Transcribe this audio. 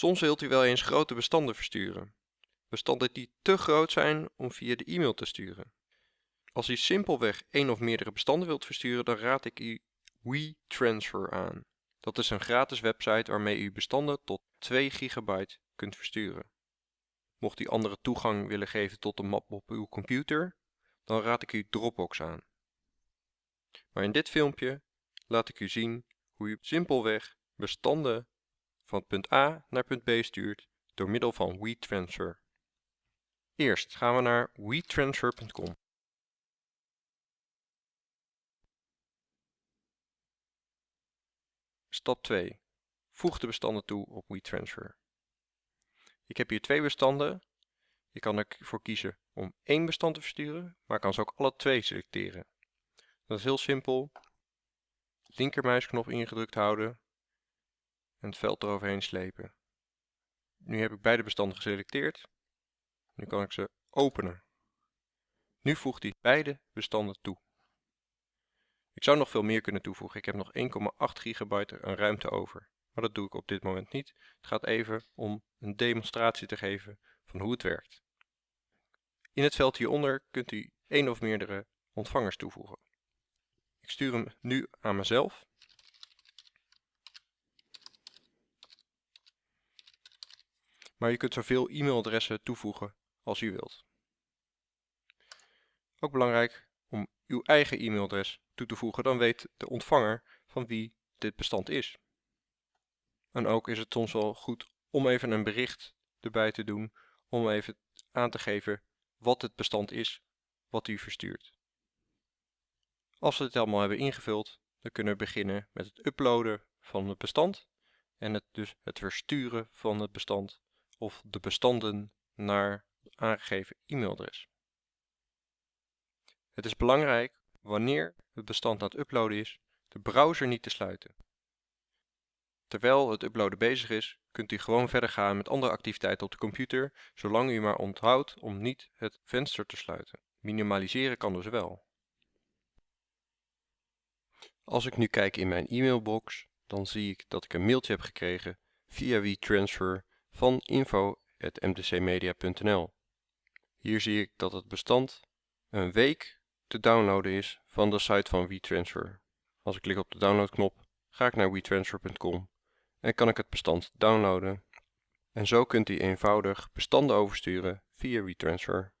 Soms wilt u wel eens grote bestanden versturen. Bestanden die te groot zijn om via de e-mail te sturen. Als u simpelweg één of meerdere bestanden wilt versturen, dan raad ik u WeTransfer aan. Dat is een gratis website waarmee u bestanden tot 2 gigabyte kunt versturen. Mocht u andere toegang willen geven tot de map op uw computer, dan raad ik u Dropbox aan. Maar in dit filmpje laat ik u zien hoe u simpelweg bestanden van punt A naar punt B stuurt door middel van WeTransfer. Eerst gaan we naar wetransfer.com. Stap 2. Voeg de bestanden toe op WeTransfer. Ik heb hier twee bestanden. Je kan ervoor kiezen om één bestand te versturen, maar kan ze ook alle twee selecteren. Dat is heel simpel. Linkermuisknop ingedrukt houden en het veld eroverheen slepen. Nu heb ik beide bestanden geselecteerd. Nu kan ik ze openen. Nu voegt hij beide bestanden toe. Ik zou nog veel meer kunnen toevoegen. Ik heb nog 1,8 gigabyte aan ruimte over. Maar dat doe ik op dit moment niet. Het gaat even om een demonstratie te geven van hoe het werkt. In het veld hieronder kunt u één of meerdere ontvangers toevoegen. Ik stuur hem nu aan mezelf. Maar je kunt zoveel e-mailadressen toevoegen als u wilt. Ook belangrijk om uw eigen e-mailadres toe te voegen, dan weet de ontvanger van wie dit bestand is. En ook is het soms wel goed om even een bericht erbij te doen, om even aan te geven wat het bestand is wat u verstuurt. Als we het allemaal hebben ingevuld, dan kunnen we beginnen met het uploaden van het bestand en het, dus het versturen van het bestand of de bestanden naar aangegeven e-mailadres. Het is belangrijk wanneer het bestand aan het uploaden is, de browser niet te sluiten. Terwijl het uploaden bezig is, kunt u gewoon verder gaan met andere activiteiten op de computer, zolang u maar onthoudt om niet het venster te sluiten. Minimaliseren kan dus wel. Als ik nu kijk in mijn e-mailbox, dan zie ik dat ik een mailtje heb gekregen via WeTransfer van info.mtcmedia.nl. Hier zie ik dat het bestand een week te downloaden is van de site van WeTransfer. Als ik klik op de downloadknop, ga ik naar wetransfer.com en kan ik het bestand downloaden. En zo kunt u eenvoudig bestanden oversturen via WeTransfer.